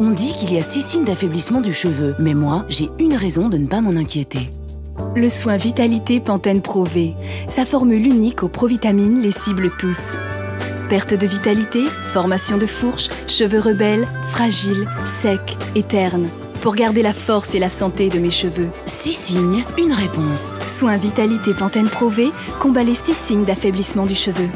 On dit qu'il y a six signes d'affaiblissement du cheveu, mais moi, j'ai une raison de ne pas m'en inquiéter. Le soin Vitalité Pantene Pro V. Sa formule unique aux provitamines les cible tous. Perte de vitalité, formation de fourche, cheveux rebelles, fragiles, secs et ternes. Pour garder la force et la santé de mes cheveux. Six signes, une réponse. Soin Vitalité Pantene Pro V combat les six signes d'affaiblissement du cheveu.